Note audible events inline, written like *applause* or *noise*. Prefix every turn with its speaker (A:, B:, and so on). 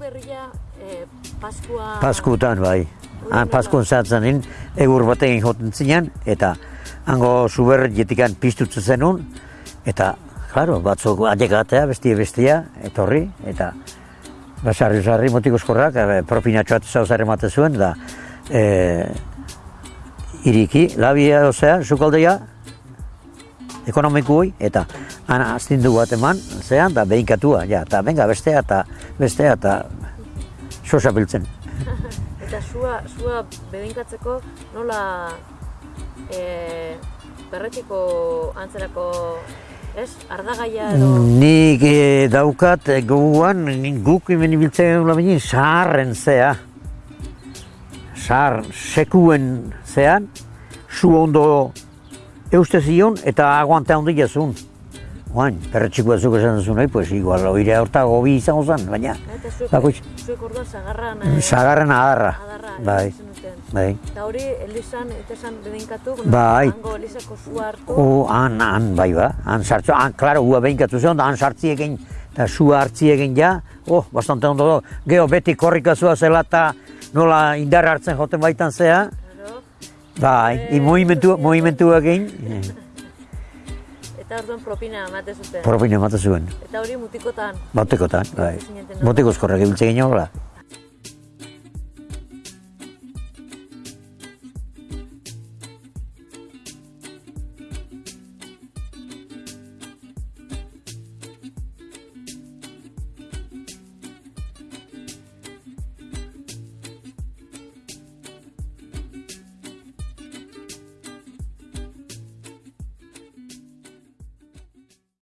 A: berria eh, Paskua...
B: Paskutan bai. Han paskun zatzen nin, egur batekin joten zinen, eta hango zuber jetikan piztutzen zenun, eta, claro, batzuk adekatea, bestia bestia, etorri, eta basarri sarri motiko eskorrak, e, propinatxoat zauzare emate zuen, da, e, iriki, labia ozea, sukaldea, ekonomikui, eta han astindu bat eman, zean, da behinkatua, ja, eta benga bestea, eta bestea, eta sosa biltzen. *laughs*
A: Eta sua, sua bedinkatzeko nola eh, berretiko antzerako, ez? Ardagaia edo...
B: Nik eh, daukat goguan, nik guk hemen ibiltzen gula bine, saharren zea. Sahar, sekuen zean, su ondo euste zion eta aguante handi jazun. Oain, perretxiko batzuk esan duzun, pues igual, oire horta gobi izango zen, baina,
A: Eta zuek,
B: bakoitz,
A: zuek orduan zagarran... eh,
B: sagarren adarra.
A: adarra
B: Bai, bai.
A: Eta hori, Elizan, eta esan bedenkatu,
B: Bai.
A: hango Elizako sua hartu,
B: O, han, han, bai ba, han sartzu, han, klaro, ua behinkatu zen, da han sartzi egin, eta sua hartzi egin ja, oh, bastante ondo, do. geho beti korrikazua zela eta nola indar hartzen joten baitan zea,
A: Claro.
B: bai, i movimentu, movimentu egin,
A: Eta orduan propina emate zuten.
B: propina emate zuen,
A: Eta hori mutikotan.
B: batekotan, bai, eskorrak ibiltzen ginen hola.